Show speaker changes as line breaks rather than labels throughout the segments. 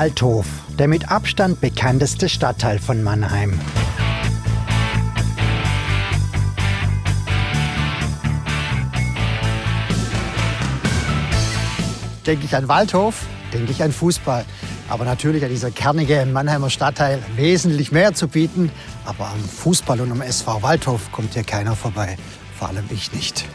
Waldhof, der mit Abstand bekannteste Stadtteil von Mannheim. Denke ich an Waldhof, denke ich an Fußball. Aber natürlich hat dieser kernige Mannheimer Stadtteil wesentlich mehr zu bieten. Aber am Fußball und am SV Waldhof kommt hier keiner vorbei. Vor allem ich nicht.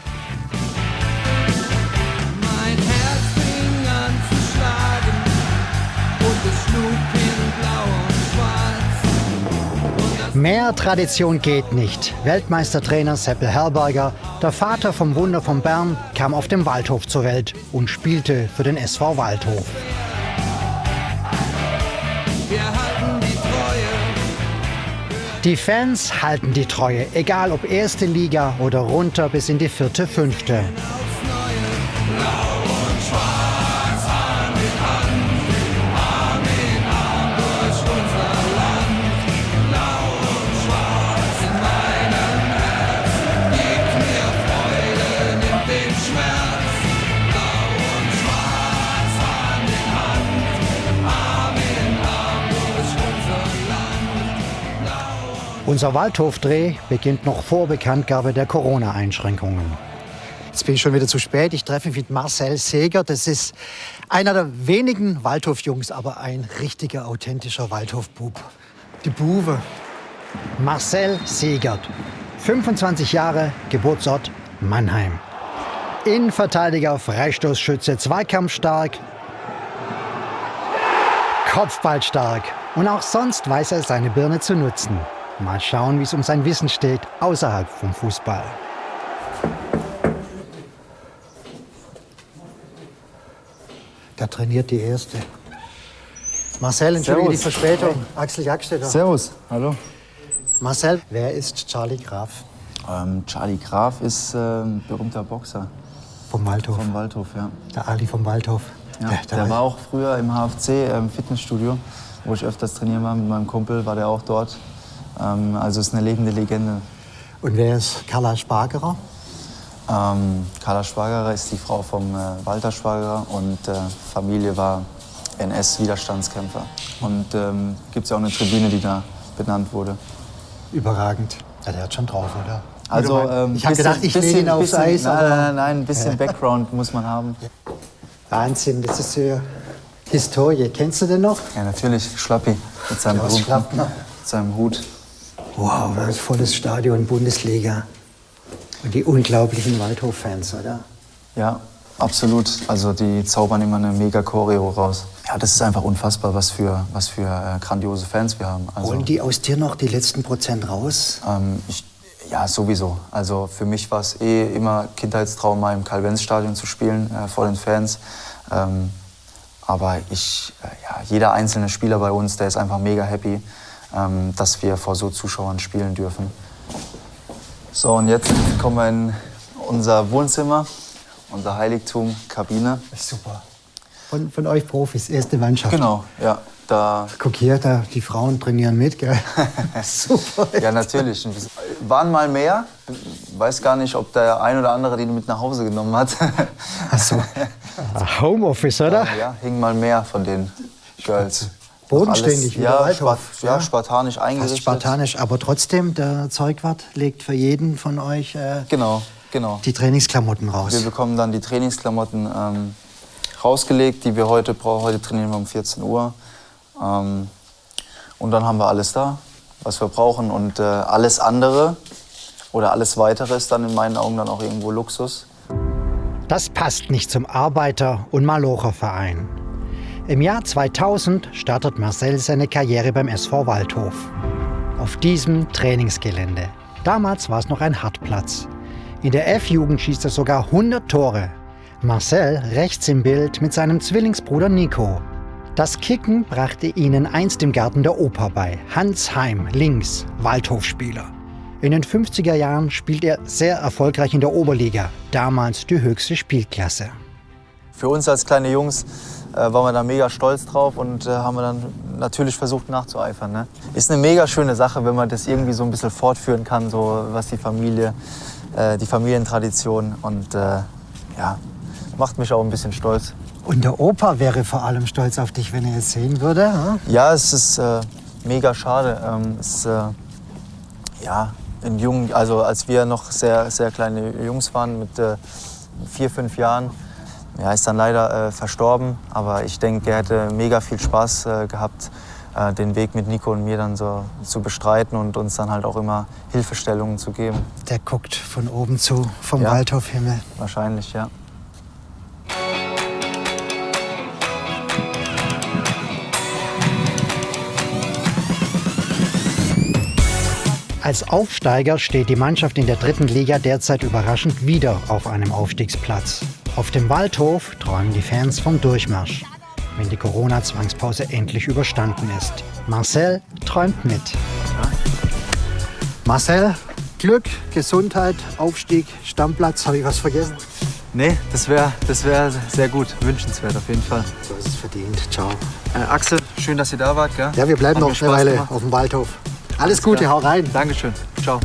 Mehr Tradition geht nicht. Weltmeistertrainer Seppel Herberger, der Vater vom Wunder von Bern, kam auf dem Waldhof zur Welt und spielte für den SV Waldhof.
Wir halten die Treue,
Die Fans halten die Treue, egal ob erste Liga oder runter bis in die vierte, fünfte. Unser Waldhofdreh beginnt noch vor Bekanntgabe der Corona-Einschränkungen. Jetzt bin ich schon wieder zu spät. Ich treffe mich mit Marcel Seger. Das ist einer der wenigen Waldhofjungs, aber ein richtiger, authentischer Waldhofbub. Die Buwe. Marcel Segert. 25 Jahre, Geburtsort Mannheim. Innenverteidiger, Freistoßschütze, zweikampfstark, Kopfballstark. Und auch sonst weiß er seine Birne zu nutzen. Mal schauen, wie es um sein Wissen steht, außerhalb vom Fußball. Da trainiert die Erste. Marcel, entschuldige die. Verspätung. Axel Jagstetter.
Servus, hallo.
Marcel, wer ist Charlie Graf
Ähm, Charlie Graf ist äh, ein berühmter Boxer
vom Waldhof?
vom Waldhof, ja.
Der Ali vom Waldhof.
ja.
Ja,
Der war auch früher im HFC im Fitnessstudio, wo ich öfters trainieren war mit meinem Kumpel, war der auch dort. Ähm, also ist eine lebende Legende.
Und wer ist Carla Spargerer?
Ähm, Carla Schwagerer ist die Frau vom äh, Walter Schwagerer und äh, Familie war NS-Widerstandskämpfer. Und ähm, gibt es ja auch eine Tribüne, die da benannt wurde.
Überragend. Ja, der hat schon drauf, oder?
Also, ähm,
ich habe
bisschen-
gedacht, ich lege ihn
bisschen-
aufs
bisschen-
Eis.
Nein, nein, nein, ein bisschen Background muss man haben.
Wahnsinn, das ist ja Historie. Kennst du den noch?
Ja, natürlich, Schlappi mit seinem, Hut, mit seinem Hut.
Wow, das ist volles Stadion, Bundesliga. Und die unglaublichen Waldhof-Fans, oder?
Ja, absolut. Also die zaubern immer eine mega Choreo raus. Ja, das ist einfach unfassbar, was für, was für äh, grandiose Fans wir haben. Also,
Holen die aus dir noch die letzten Prozent raus?
ähm, ich, ja, sowieso. Also für mich war es eh immer Kindheitstraum, mal im Karl-Benz-Stadion zu spielen äh, vor den Fans. Ähm, aber ich, äh, ja, jeder einzelne Spieler bei uns, der ist einfach mega happy, ähm, dass wir vor so Zuschauern spielen dürfen. So, und jetzt kommen wir in unser Wohnzimmer, unser Heiligtum, Kabine.
Super. Von, von euch Profis, erste Mannschaft.
Genau, ja. Da,
Guck hier, da, die Frauen trainieren mit, gell? Super.
ja, natürlich. Waren mal mehr. Weiß gar nicht, ob der ein oder andere die mit nach Hause genommen hat.
Ach so. Homeoffice, oder?
ja, hing mal mehr von den Girls.
Bodenständig, wie der
ja,
Waldhof.
Spart, ja, spartanisch
Fast
eingerichtet.
spartanisch, aber trotzdem, der Zeugwart legt für jeden von euch äh,
Genau, genau.
die Trainingsklamotten
Wir
raus.
bekommen dann die Trainingsklamotten ähm, rausgelegt, die wir heute brauchen. Heute trainieren wir um 14 Uhr. Ähm, und dann haben wir alles da, was wir brauchen. Und äh, alles andere oder alles weitere ist dann in meinen Augen dann auch irgendwo Luxus.
Das passt nicht zum Arbeiter- und Malocherverein. Im Jahr 2000 startet Marcel seine Karriere beim SV Waldhof. Auf diesem Trainingsgelände. Damals war es noch ein Hartplatz. In der F-Jugend schießt er sogar 100 Tore. Marcel rechts im Bild mit seinem Zwillingsbruder Nico. Das Kicken brachte ihnen einst im Garten der Oper bei. Hans Heim, links, Waldhofspieler. In den 50er Jahren spielt er sehr erfolgreich in der Oberliga, damals die höchste Spielklasse.
Für uns als kleine Jungs äh, waren wir da mega stolz drauf und äh, haben wir dann natürlich versucht nachzueifern. Ne? Ist eine mega schöne Sache, wenn man das irgendwie so ein bisschen fortführen kann, so was die Familie, äh, die Familientradition und äh, ja, macht mich auch ein bisschen stolz.
Und der Opa wäre vor allem stolz auf dich, wenn er es sehen würde. hm?
Ja, es ist äh, mega schade. Ähm, es äh, ja, in jungen, also als wir noch sehr, sehr kleine Jungs waren, mit vier, fünf Jahren, ja, ist dann leider äh, verstorben. Aber ich denke, er hätte mega viel Spaß äh, gehabt, äh, den Weg mit Nico und mir dann so zu bestreiten und uns dann halt auch immer Hilfestellungen zu geben.
Der guckt von oben zu, vom
Ja.
Waldhofhimmel.
Wahrscheinlich, ja.
Als Aufsteiger steht die Mannschaft in der dritten Liga derzeit überraschend wieder auf einem Aufstiegsplatz. Auf dem Waldhof träumen die Fans vom Durchmarsch, wenn die Corona-Zwangspause endlich überstanden ist. Marcel träumt mit. Marcel, Glück, Gesundheit, Aufstieg, Stammplatz, habe ich was vergessen?
Nee, das wäre das wär sehr gut, wünschenswert auf jeden Fall.
So ist es verdient. Ciao.
Äh, Axel, schön, dass ihr da wart. Gell?
Ja, wir bleiben
Hat
noch eine Weile auf dem Waldhof. Alles Gute,
klar.
hau rein.
Dankeschön. Ciao.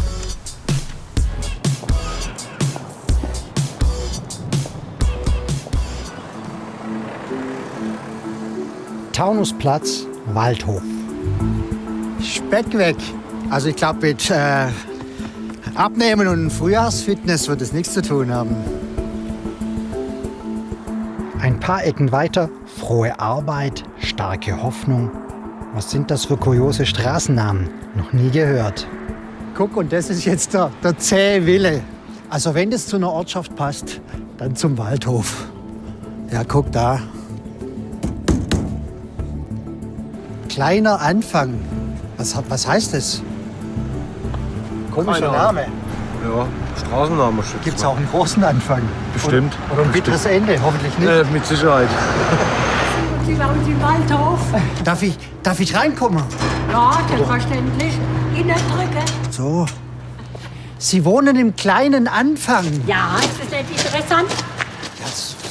Taunusplatz, Waldhof. Speck weg. Also ich glaube, mit äh, Abnehmen und Frühjahrsfitness wird es nichts zu tun haben. Ein paar Ecken weiter, frohe Arbeit, starke Hoffnung. Was sind das für kuriose Straßennamen? Noch nie gehört. Guck, und das ist jetzt der, der zähe Wille. Also wenn das zu einer Ortschaft passt, dann zum Waldhof. Ja, guck da. Kleiner Anfang. Was, hat- was heißt das? Komischer
Keine
Name.
Ja, Straßenname schützt
Gibt es auch einen großen Anfang?
Bestimmt.
Und, oder ein bitteres Ende, hoffentlich nicht.
Äh, mit Sicherheit.
Sie waren im Waldhof.
Darf, ich, darf ich reinkommen?
Ja, selbstverständlich. Innen drücken.
So. Sie wohnen im kleinen Anfang.
Ja, ist das nicht interessant?
Ja,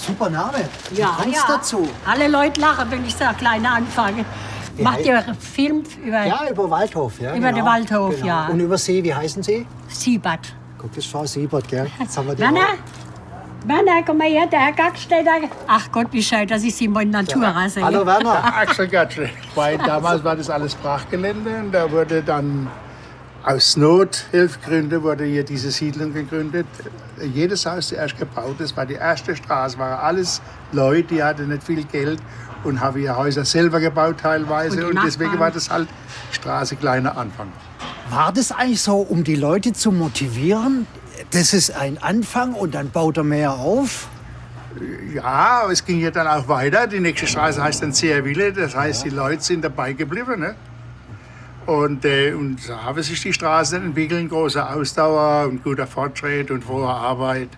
super Name.
Ja,
kommt's
ja.
dazu?
Alle Leute lachen, wenn ich sage, kleine anfange.
Wie
Macht ihr Film über
Ja, über Waldhof. Ja,
Über den Waldhof,
genau.
ja.
Und über Sie, wie heißen Sie?
Siebert?
Guck, das ist Frau Siebert, gell? Jetzt haben wir die
Werner?
auch.
Werner, komm mal her, der Herr Gack steht da. Ach Gott, wie schön, dass ich Sie mal in Natura sehe.
Hallo Werner.
Axel Gatschel. Weil damals war das alles Brachgelände und da wurde dann aus Nothilfgründen wurde hier diese Siedlung gegründet. Jedes Haus zuerst gebaut, das war die erste Straße, waren alles Leute, die hatten nicht viel Geld und haben ihre Häuser selber gebaut teilweise
Und
und, deswegen war das halt Straße kleiner Anfang.
War das eigentlich so, um die Leute zu motivieren? Das ist ein Anfang und dann baut er mehr auf?
Ja, aber es ging ja dann auch weiter. Die nächste Straße heißt dann Zehrwille, das heißt, die Leute sind dabei geblieben. Ne? Und, äh, und so haben sich die Straßen entwickelt, große Ausdauer und guter Fortschritt und frohe Arbeit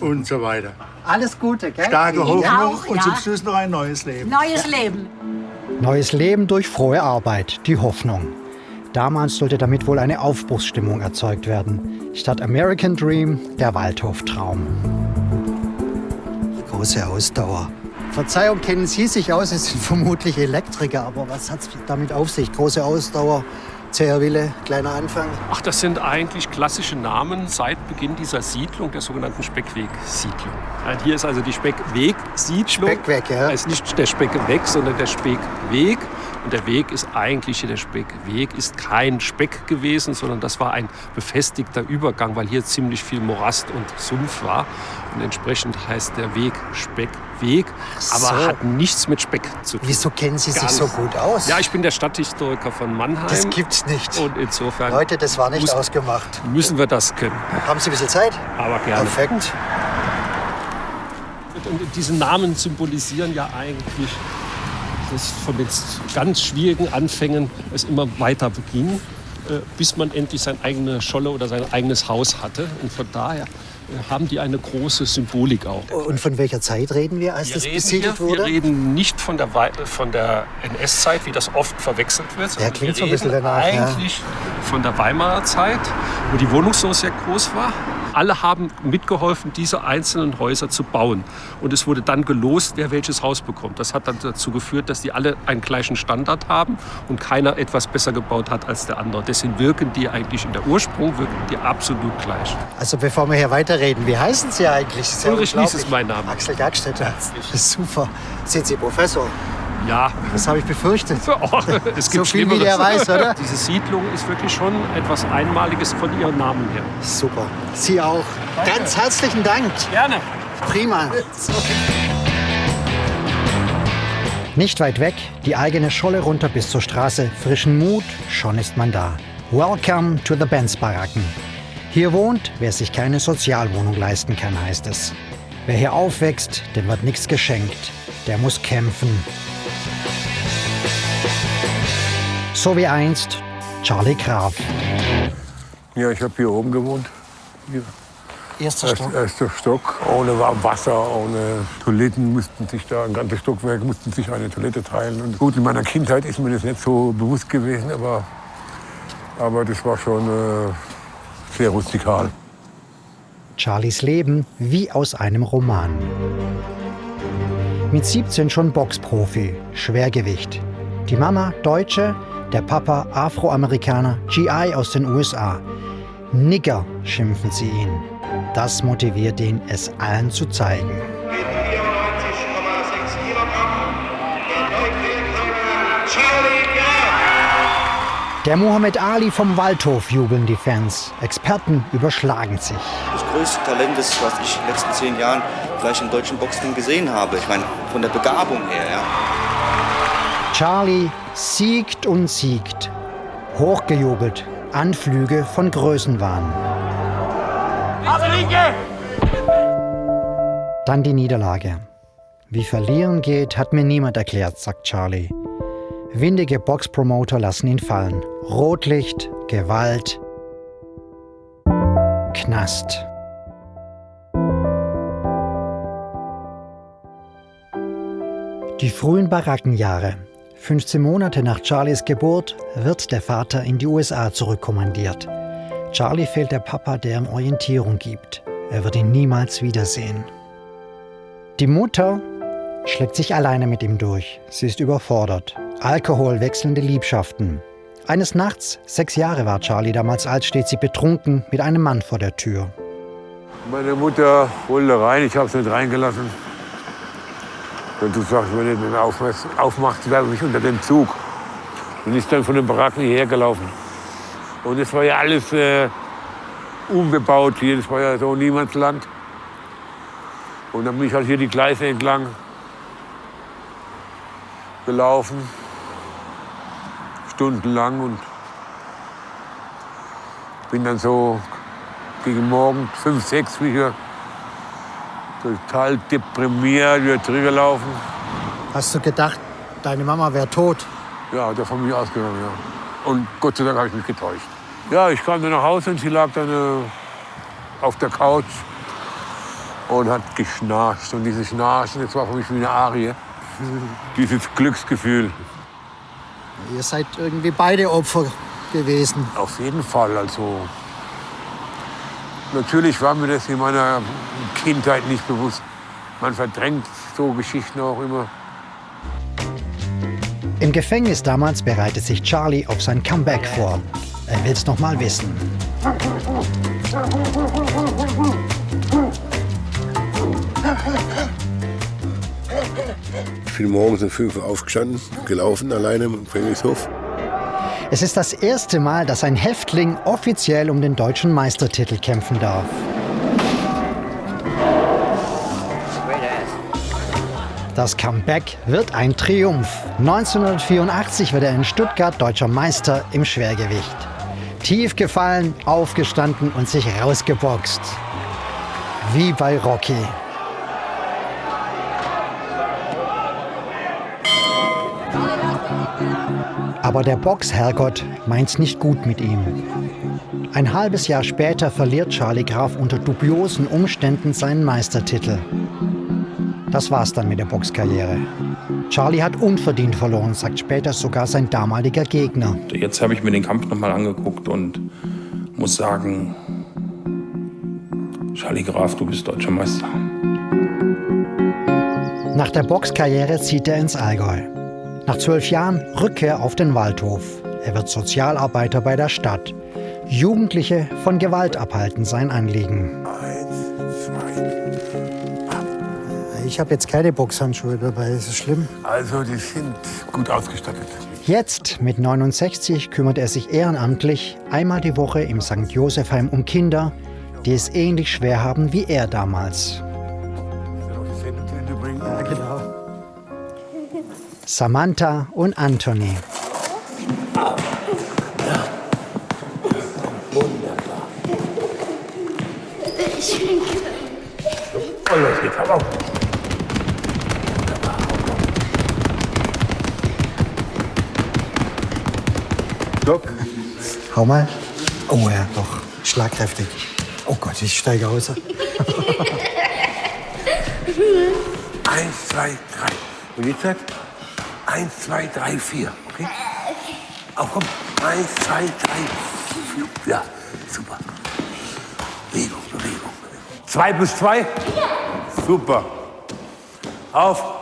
und so weiter.
Alles Gute, gell?
Starke Hoffnung
auch,
und
ja.
zum Schluss noch ein neues Leben.
Neues Leben.
Neues Leben durch frohe Arbeit, die Hoffnung. Damals sollte damit wohl eine Aufbruchsstimmung erzeugt werden. Statt American Dream der Waldhoftraum. Große Ausdauer. Verzeihung, kennen Sie sich aus? Sie sind vermutlich Elektriker, aber was hat es damit auf sich? Große Ausdauer, zäher Wille, kleiner Anfang.
Ach, das sind eigentlich klassische Namen seit Beginn dieser Siedlung, der sogenannten Speckweg-Siedlung. Hier ist also die Speckweg-Siedlung.
Speckweg, ja.
Da ist nicht der Speckweg, sondern der Speckweg. Und der Weg ist eigentlich hier der Speckweg, ist kein Speck gewesen, sondern das war ein befestigter Übergang, weil hier ziemlich viel Morast und Sumpf war. Und entsprechend heißt der Weg Speckweg, aber
so.
hat nichts mit Speck zu tun.
Wieso kennen Sie sich
Gar
so
nicht.
gut aus?
Ja, ich bin der Stadthistoriker von Mannheim.
das gibt's nicht.
Und insofern
Leute, das war nicht
muss-
ausgemacht.
müssen wir das können.
Haben Sie ein bisschen Zeit?
Aber gerne.
Perfekt.
Und diese Namen symbolisieren ja eigentlich, dass von den ganz schwierigen Anfängen es immer weiter beging, äh, bis man endlich seine eigene Scholle oder sein eigenes Haus hatte. Und von daher haben die eine große Symbolik auch.
Und von welcher Zeit reden wir, als das besiedelt
hier,
wurde?
wir reden nicht von der, von der NS-Zeit, wie das oft verwechselt wird. sondern
klingt
wir
so ein bisschen
reden
danach, ja.
Eigentlich von der Weimarer Zeit, wo die Wohnungsnot sehr groß war. Alle haben mitgeholfen, diese einzelnen Häuser zu bauen. Und es wurde dann gelost, wer welches Haus bekommt. Das hat dann dazu geführt, dass die alle einen gleichen Standard haben und keiner etwas besser gebaut hat als der andere. Deswegen wirken die eigentlich in der Ursprung wirken die absolut gleich.
Also bevor wir hier weiterreden, wie heißen Sie eigentlich?
Ulrich Nies ist mein Name.
Axel Gagstetter. Das ist super. Sind Sie Professor?
Ja,
Das habe ich befürchtet.
oh, es gibt
So viel wie der weiß, oder?
Diese Siedlung ist wirklich schon etwas Einmaliges von ihrem Namen her.
Super. Sie auch. Ganz herzlichen Dank.
Gerne.
Prima. Nicht weit weg, die eigene Scholle runter bis zur Straße. Frischen Mut, schon ist man da. Welcome to the Benz-Baracken. Hier wohnt, wer sich keine Sozialwohnung leisten kann, heißt es. Wer hier aufwächst, dem wird nichts geschenkt. Der muss kämpfen. So wie einst Charlie Graf.
Ja, ich habe hier oben gewohnt. Hier.
Erster
Erst, erster Stock, ohne warm Wasser, ohne Toiletten mussten sich da, ein ganzes Stockwerk mussten sich eine Toilette teilen. Und gut, in meiner Kindheit ist mir das nicht so bewusst gewesen, aber, aber das war schon äh, sehr rustikal.
Charlies Leben wie aus einem Roman. Mit 17 schon Boxprofi, Schwergewicht. Die Mama Deutsche, der Papa Afroamerikaner, GI aus den USA. Nigger schimpfen sie ihn. Das motiviert ihn, es allen zu zeigen. Der Muhammad Ali vom Waldhof jubeln die Fans. Experten überschlagen sich.
das größte Talent ist, was ich in den letzten zehn Jahren vielleicht im deutschen Boxring gesehen habe. Ich meine, von der Begabung her, ja.
Charlie siegt und siegt. Hochgejubelt. Anflüge von Größenwahn. Dann die Niederlage. Wie verlieren geht, hat mir niemand erklärt, sagt Charlie. Windige Boxpromoter lassen ihn fallen. Rotlicht, Gewalt, Knast. Die frühen Barackenjahre. 15 Monate nach Charlies Geburt wird der Vater in die USA zurückkommandiert. Charlie fehlt der Papa, der ihm Orientierung gibt. Er wird ihn niemals wiedersehen. Die Mutter schlägt sich alleine mit ihm durch. Sie ist überfordert. Alkohol, wechselnde Liebschaften. Eines Nachts, sechs Jahre war Charlie damals alt, steht sie betrunken mit einem Mann vor der Tür.
Meine Mutter wollte rein, ich habe sie nicht reingelassen. Und du sagst, wenn du den aufmachst, aufmachst werfe ich unter den Zug. Und ist dann von den Baracken hierher gelaufen. Und es war ja alles äh, unbebaut hier, das war ja so Niemandsland. Und dann bin ich halt hier die Gleise entlang gelaufen, stundenlang und bin dann so gegen Morgen fünf, sechs wie hier total deprimiert wieder zurückgelaufen.
Hast du gedacht, deine Mama wäre tot?
Ja, hat er von mir ausgegangen, ja. Und Gott sei Dank habe ich mich getäuscht. Ja, ich kam dann nach Hause und sie lag dann äh, auf der Couch und hat geschnarcht. Und dieses Schnarchen, das war für mich wie eine Arie. Dieses Glücksgefühl.
Ihr seid irgendwie beide Opfer gewesen.
Auf jeden Fall. Also natürlich war mir das in meiner Kindheit nicht bewusst. Man verdrängt so Geschichten auch immer.
Im Gefängnis damals bereitet sich Charlie auf sein Comeback vor. Er will es noch mal wissen.
Ich bin morgens um 5 Uhr aufgestanden, gelaufen alleine im Gefängnishof.
Es ist das erste Mal, dass ein Häftling offiziell um den deutschen Meistertitel kämpfen darf. Das Comeback wird ein Triumph. 1984 wird er in Stuttgart deutscher Meister im Schwergewicht. Tief gefallen, aufgestanden und sich rausgeboxt. Wie bei Rocky. Aber der Boxherrgott meint's nicht gut mit ihm. Ein halbes Jahr später verliert Charlie Graf unter dubiosen Umständen seinen Meistertitel. Das war's dann mit der Boxkarriere. Charlie hat unverdient verloren, sagt später sogar sein damaliger Gegner.
Jetzt habe ich mir den Kampf nochmal angeguckt und muss sagen,
Charlie Graf, du bist deutscher Meister.
Nach der Boxkarriere zieht er ins Allgäu. Nach zwölf Jahren Rückkehr auf den Waldhof. Er wird Sozialarbeiter bei der Stadt. Jugendliche von Gewalt abhalten sein Anliegen. Ich habe jetzt keine Boxhandschuhe dabei, ist das schlimm?
Also, die sind gut ausgestattet.
Jetzt, mit 69, kümmert er sich ehrenamtlich einmal die Woche im St. Josefheim um Kinder, die es ähnlich schwer haben wie er damals. Samantha und Anthony.
Oh, los geht's, hau auf.
Doc. Hau mal. Oh ja, doch. Schlagkräftig. Oh Gott, ich steige aus.
Eins, zwei, drei. Und jetzt halt eins, zwei, drei, vier. Okay? Auf, komm. Eins, zwei, drei, vier. Ja, super. Bewegung, Bewegung. Zwei plus zwei? Ja. Super. Auf.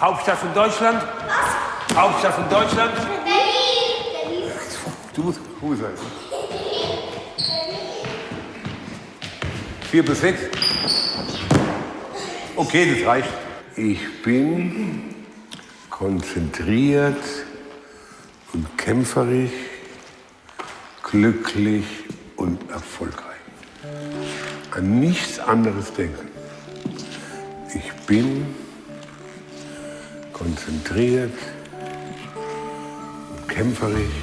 Hauptstadt von Deutschland? Was? Hauptstadt von Deutschland? Berlin. Du musst cool sein. Vier plus sechs? Okay, das reicht. Ich bin konzentriert und kämpferisch, glücklich und erfolgreich. An nichts anderes denken. Ich bin konzentriert und kämpferisch.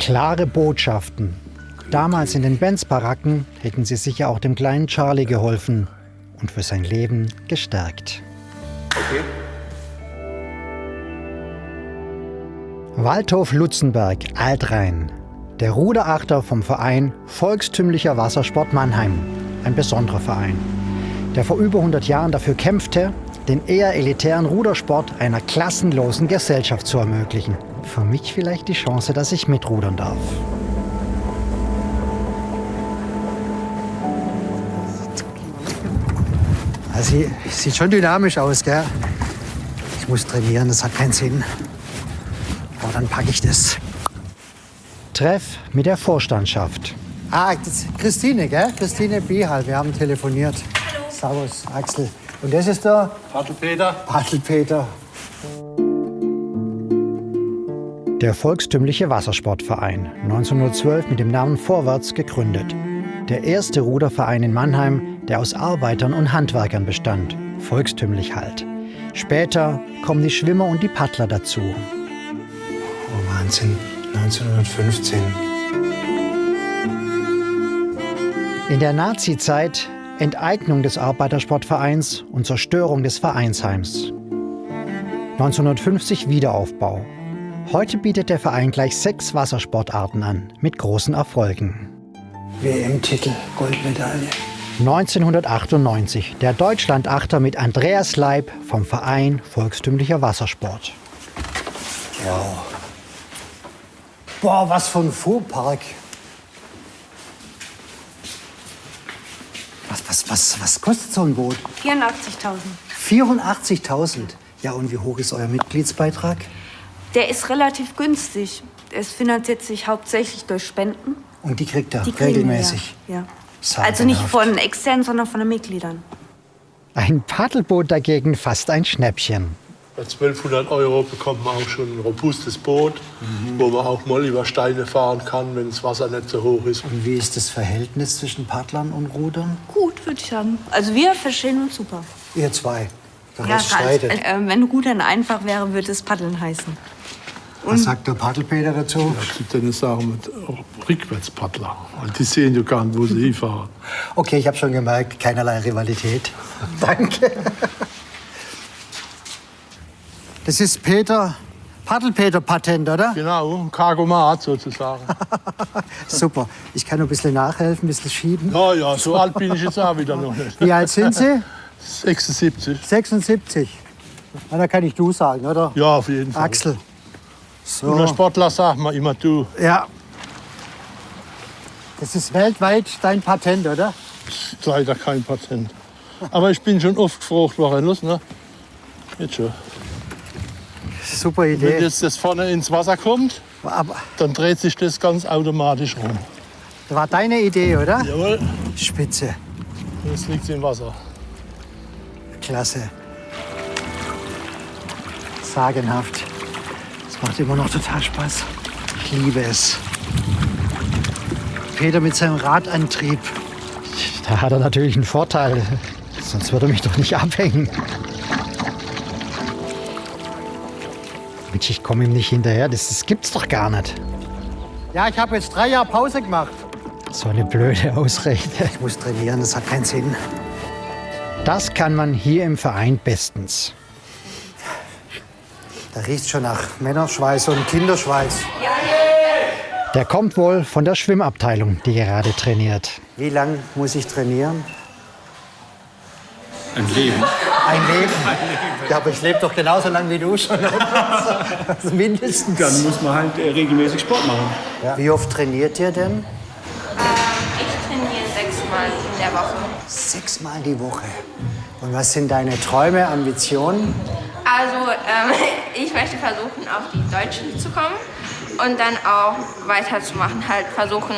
Klare Botschaften. Damals in den Benz-Baracken hätten sie sicher auch dem kleinen Charlie geholfen und für sein Leben gestärkt.
Okay.
Waldhof Lutzenberg, Altrhein. Der Ruderachter vom Verein Volkstümlicher Wassersport Mannheim. Ein besonderer Verein, der vor über 100 Jahren dafür kämpfte, den eher elitären Rudersport einer klassenlosen Gesellschaft zu ermöglichen. Für mich vielleicht die Chance, dass ich mitrudern darf. Also, sieht schon dynamisch aus, gell? Ich muss trainieren, das hat keinen Sinn. Dann packe ich das. Treff mit der Vorstandschaft. Ah, das ist Christine, gell? Christine Bihal, wir haben telefoniert. Hallo. Servus, Axel. Und das ist der
Padelpeter.
Padelpeter. Der volkstümliche Wassersportverein, 1912 mit dem Namen Vorwärts gegründet. Der erste Ruderverein in Mannheim, der aus Arbeitern und Handwerkern bestand. Volkstümlich halt. Später kommen die Schwimmer und die Paddler dazu. Wahnsinn, 1915. In der Nazi-Zeit Enteignung des Arbeitersportvereins und Zerstörung des Vereinsheims. 1950 Wiederaufbau. Heute bietet der Verein gleich sechs Wassersportarten an, mit großen Erfolgen. WM-Titel, Goldmedaille. 1998 der Deutschlandachter mit Andreas Leib vom Verein Volkstümlicher Wassersport. Wow. Boah, was für ein Fuhrpark. Was, was, was, was kostet so ein Boot?
84.000.
84.000. Ja, und wie hoch ist euer Mitgliedsbeitrag?
Der ist relativ günstig. Es finanziert sich hauptsächlich durch Spenden.
Und die kriegt er
Die
regelmäßig.
wir, Ja. Also nicht von externen, sondern von den Mitgliedern.
Ein Paddelboot dagegen fast ein Schnäppchen.
Bei 1200 Euro bekommt man auch schon ein robustes Boot, wo man auch mal über Steine fahren kann, wenn das Wasser nicht so hoch ist.
Und wie ist das Verhältnis zwischen Paddlern und Rudern?
Gut, würde ich sagen. Also wir verstehen uns super.
Ihr zwei.
Ja,
streitet.
äh, wenn Rudern einfach wäre, würde es Paddeln heißen.
Was sagt der Paddelpeter dazu?
Zu denen sagen wir Rückwärtspaddler. Und die sehen ja gar nicht, wo sie hinfahren.
Okay, ich habe schon gemerkt, keinerlei Rivalität. Danke. Das ist Peter, Paddelpeter-Patent, oder?
Genau, ein Cargomat sozusagen.
Super. Ich kann noch ein bisschen nachhelfen, ein bisschen schieben.
Ja, ja, so alt bin ich jetzt auch wieder noch nicht.
Wie alt sind Sie?
76.
76. Na, da kann ich du sagen, oder?
Ja, auf jeden Fall.
Axel. So.
Und ein Sportler sagt man immer du.
Ja. Das ist weltweit dein Patent, oder?
Leider kein Patent. Aber ich bin schon oft gefragt worden. Los, ne? Jetzt schon.
Super
Wenn
Idee.
jetzt das vorne ins Wasser kommt,
Aber
dann dreht sich das ganz automatisch rum.
das war deine Idee, oder?
Jawohl,
Spitze.
jetzt liegt im Wasser.
Klasse. Sagenhaft. Es macht immer noch total Spaß. Ich liebe es. Peter mit seinem Radantrieb. Da hat er natürlich einen Vorteil. Sonst würde er mich doch nicht abhängen. Mensch, ich komme ihm nicht hinterher. Das, das gibt's doch gar nicht. Ja, ich habe jetzt drei Jahre Pause gemacht. So eine blöde Ausrede. Ich muss trainieren, das hat keinen Sinn. Das kann man hier im Verein bestens. Da riecht schon nach Männerschweiß und Kinderschweiß. Der kommt wohl von der Schwimmabteilung, die gerade trainiert. Wie lange muss ich trainieren?
Ein Leben.
Ein Leben. Ja, aber ich lebe doch genauso lange wie du schon. Also Mindestens.
Dann muss man halt äh, regelmäßig Sport machen.
Wie oft trainiert ihr denn?
Ich trainiere sechsmal in der Woche.
Sechsmal die Woche. Und was sind deine Träume, Ambitionen?
Also ähm, ich möchte versuchen, auf die Deutsche zu kommen und dann auch weiterzumachen, halt versuchen,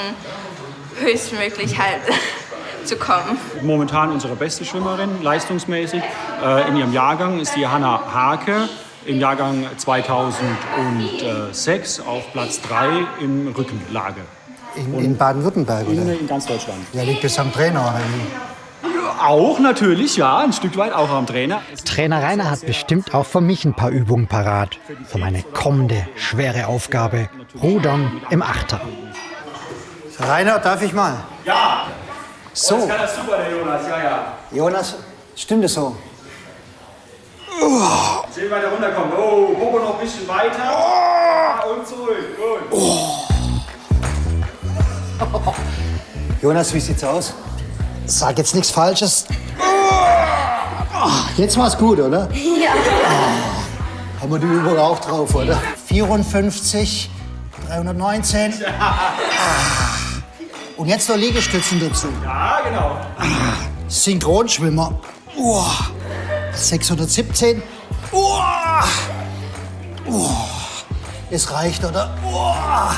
höchstmöglich halt zu kommen.
Momentan unsere beste Schwimmerin, leistungsmäßig. Äh, in ihrem Jahrgang ist die Hanna Hake. Im Jahrgang 2006 auf Platz 3 im Rückenlage.
In, in Baden-Württemberg,
In,
oder?
in ganz Deutschland.
Ja, liegt es am Trainer.
Auch natürlich, ja, ein Stück weit auch am Trainer.
Trainer Rainer hat bestimmt auch für mich ein paar Übungen parat. Für meine kommende schwere Aufgabe. Rudern im Achter. Rainer, darf ich mal?
Ja!
So.
Das kann das super, der Jonas, ja, ja.
Jonas, stimmt es so?
Sehen weiter runterkommen. Oh, Popo noch ein bisschen weiter. Ah, Und zurück. Gut.
Jonas, wie sieht's aus? Sag jetzt nichts Falsches. Ah, Jetzt war's gut, oder?
Ja.
Haben wir die Übung auch drauf, oder? 54, 319. Ah. Und jetzt noch Liegestützen dazu.
Ja, genau.
Synchronschwimmer. Uah. 617. Uah. Uah. Es reicht, oder? Uah.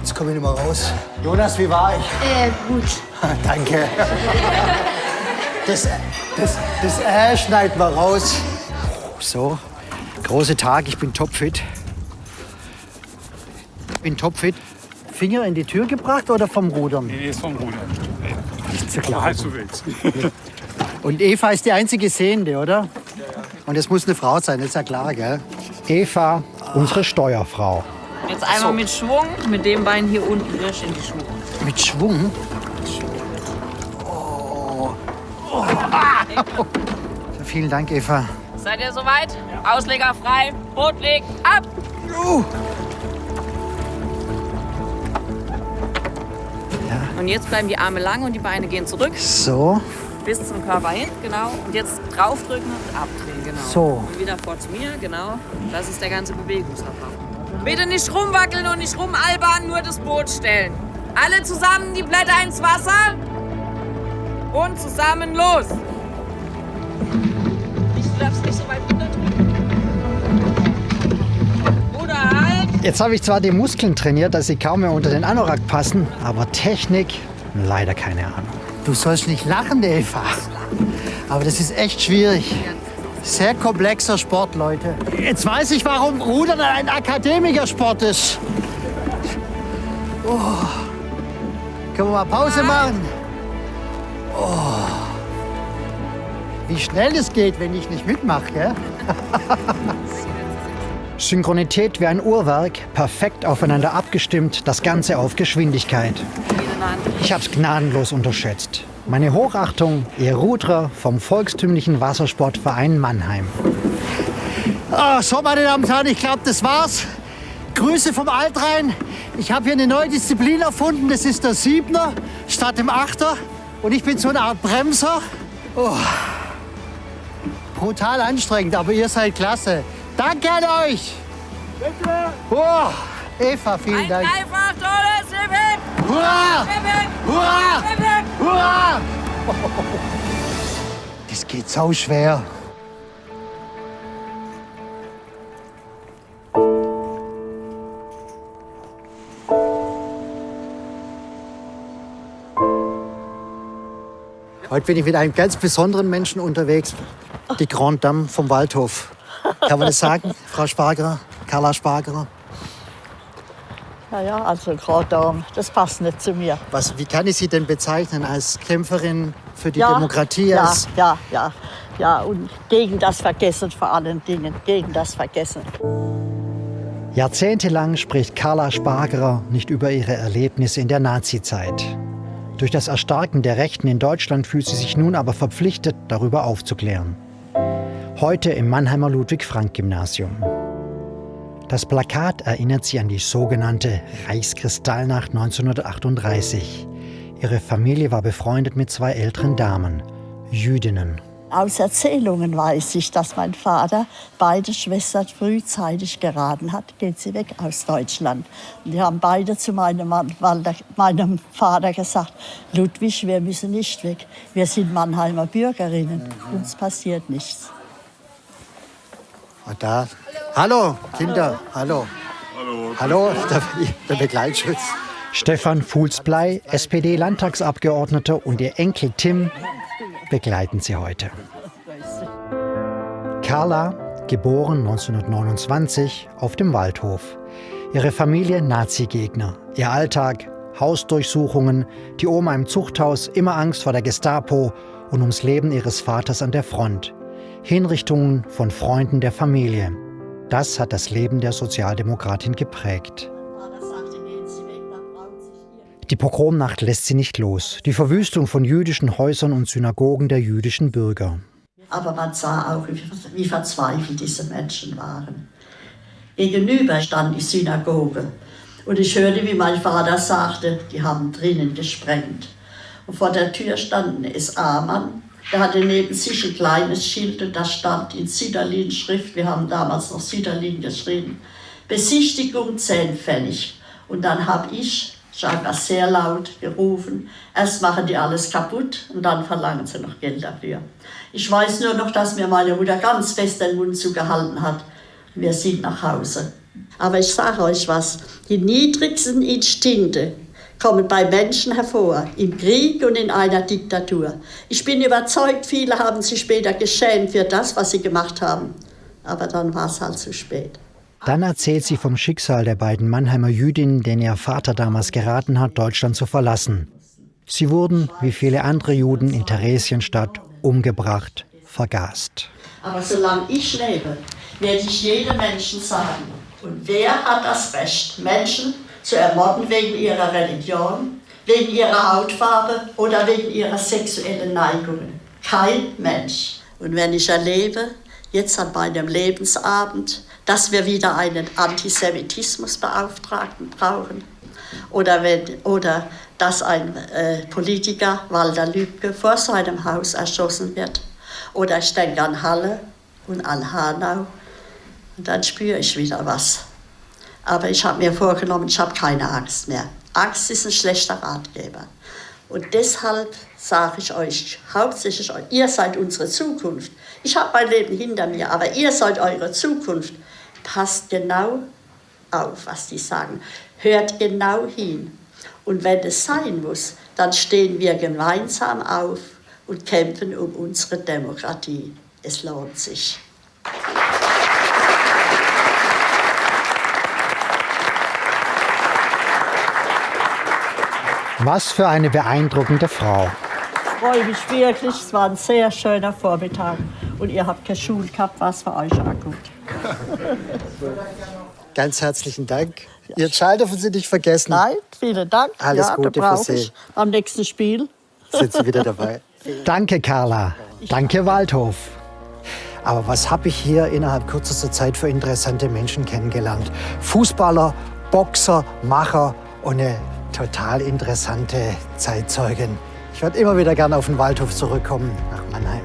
Jetzt komme ich nicht mehr raus. Jonas, wie war ich?
Äh, gut.
Danke. Das, das, das Äh schneiden wir raus. So, große Tag, ich bin topfit. Bin topfit. Finger in die Tür gebracht oder vom Rudern?
Nee, ist vom Ruder.
Nicht zu glauben.
halb so wild.
Und Eva ist die einzige Sehende, oder? Und es muss eine Frau sein, das ist ja klar, gell? Eva, unsere Steuerfrau.
Jetzt einmal mit Schwung, mit dem Bein hier unten durch in die Schwung.
Mit Schwung? Oh. Oh. Ah. Vielen Dank, Eva.
Seid ihr soweit? Ausleger frei, Boot legt ab!
Uh.
Und jetzt bleiben die Arme lang und die Beine gehen zurück.
So.
Bis zum Körper hin, genau. Und jetzt draufdrücken und abdrehen, genau.
So.
Und wieder vor zu mir, genau. Das ist der ganze Bewegungsablauf. Bitte nicht rumwackeln und nicht rumalbern, nur das Boot stellen. Alle zusammen die Blätter ins Wasser und zusammen los.
Jetzt habe ich zwar die Muskeln trainiert, dass sie kaum mehr unter den Anorak passen, aber Technik, leider keine Ahnung. Du sollst nicht lachen, Eva. Aber das ist echt schwierig. Sehr komplexer Sport, Leute. Jetzt weiß ich, warum Rudern ein Akademikersport ist. Oh. Können wir mal Pause machen? Oh. Wie schnell das geht, wenn ich nicht mitmache, gell? Synchronität wie ein Uhrwerk, perfekt aufeinander abgestimmt, das Ganze auf Geschwindigkeit. Ich hab's gnadenlos unterschätzt. Meine Hochachtung, ihr Ruderer vom volkstümlichen Wassersportverein Mannheim. Ah, so, meine Damen und Herren, ich glaube, das war's. Grüße vom Altrhein. Ich habe hier eine neue Disziplin erfunden. Das ist der Siebner statt dem Achter. Und ich bin so eine Art Bremser. Oh. Brutal anstrengend, aber ihr seid klasse. Danke an euch. Bitte. Oh, Eva, vielen Dank.
Einfach tolles Leben!
Hurra! Hurra! Hurra! Das geht so schwer. Heute bin ich mit einem ganz besonderen Menschen unterwegs, die Grand Dame vom Waldhof. Kann man das sagen, Frau Spargerer, Carla Spargerer?
Ja, ja, also Grand Dame, das passt nicht zu mir.
Was, wie kann ich Sie denn bezeichnen? Als Kämpferin für die
ja,
Demokratie?
Ja, ja, ja, ja. Und gegen das Vergessen vor allen Dingen, gegen das Vergessen.
Jahrzehntelang spricht Carla Spargerer nicht über ihre Erlebnisse in der Nazizeit. Durch das Erstarken der Rechten in Deutschland fühlt sie sich nun aber verpflichtet, darüber aufzuklären. Heute im Mannheimer Ludwig-Frank-Gymnasium. Das Plakat erinnert sie an die sogenannte Reichskristallnacht 1938. Ihre Familie war befreundet mit zwei älteren Damen, Jüdinnen.
Aus Erzählungen weiß ich, dass mein Vater beide Schwestern frühzeitig geraten hat, geht sie weg aus Deutschland. Und die haben beide zu meinem, Mann, meinem Vater gesagt, Ludwig, wir müssen nicht weg. Wir sind Mannheimer Bürgerinnen. Uns passiert nichts.
Und da. Hallo, Kinder. Hallo.
Hallo.
Hallo, der, der Begleitschutz. Stefan Fuhlsblei, SPD-Landtagsabgeordneter und ihr Enkel Tim begleiten sie heute. Carla, geboren 1929 auf dem Waldhof. Ihre Familie Nazi-Gegner. Ihr Alltag Hausdurchsuchungen, die Oma im Zuchthaus, immer Angst vor der Gestapo und ums Leben ihres Vaters an der Front. Hinrichtungen von Freunden der Familie. Das hat das Leben der Sozialdemokratin geprägt. Die Pogromnacht lässt sie nicht los. Die Verwüstung von jüdischen Häusern und Synagogen der jüdischen Bürger.
Aber man sah auch, wie verzweifelt diese Menschen waren. Gegenüber stand die Synagoge. Und ich hörte, wie mein Vater sagte, die haben drinnen gesprengt. Und vor der Tür stand ein SA-Mann. Der hatte neben sich ein kleines Schild und da stand in Süderlin-Schrift, wir haben damals noch Süderlin geschrieben, Besichtigung 10 Pfennig. Und dann habe ich scheinbar sehr laut gerufen. Erst machen die alles kaputt und dann verlangen sie noch Geld dafür. Ich weiß nur noch, dass mir meine Mutter ganz fest den Mund zugehalten hat. Wir sind nach Hause. Aber ich sage euch was, die niedrigsten Instinkte kommen bei Menschen hervor, im Krieg und in einer Diktatur. Ich bin überzeugt, viele haben sich später geschämt für das, was sie gemacht haben. Aber dann war es halt zu spät.
Dann erzählt sie vom Schicksal der beiden Mannheimer Jüdinnen, denen ihr Vater damals geraten hat, Deutschland zu verlassen. Sie wurden, wie viele andere Juden in Theresienstadt, umgebracht, vergast.
Aber solange ich lebe, werde ich jedem Menschen sagen, und wer hat das Recht, Menschen zu ermorden wegen ihrer Religion, wegen ihrer Hautfarbe oder wegen ihrer sexuellen Neigungen? Kein Mensch. Und wenn ich erlebe, jetzt an meinem Lebensabend, dass wir wieder einen Antisemitismusbeauftragten brauchen. Oder, wenn, oder dass ein äh, Politiker, Walter Lübcke, vor seinem Haus erschossen wird. Oder ich denke an Halle und an Hanau. Und dann spüre ich wieder was. Aber ich habe mir vorgenommen, ich habe keine Angst mehr. Angst ist ein schlechter Ratgeber. Und deshalb sage ich euch, hauptsächlich ihr seid unsere Zukunft. Ich habe mein Leben hinter mir, aber ihr seid eure Zukunft. Passt genau auf, was die sagen. Hört genau hin. Und wenn es sein muss, dann stehen wir gemeinsam auf und kämpfen um unsere Demokratie. Es lohnt sich.
Was für eine beeindruckende Frau.
Ich freue mich wirklich. Es war ein sehr schöner Vormittag. Und ihr habt keine Schule gehabt, was für euch auch gut.
Ganz herzlichen Dank. Ihren Schal dürfen Sie nicht vergessen.
Nein, vielen Dank.
Alles
ja,
Gute für Sie.
Am nächsten Spiel.
Sind Sie wieder dabei. Danke, Carla. Danke, Waldhof. Aber was habe ich hier innerhalb kürzester Zeit für interessante Menschen kennengelernt? Fußballer, Boxer, Macher und eine total interessante Zeitzeugin. Ich werde immer wieder gerne auf den Waldhof zurückkommen, nach Mannheim.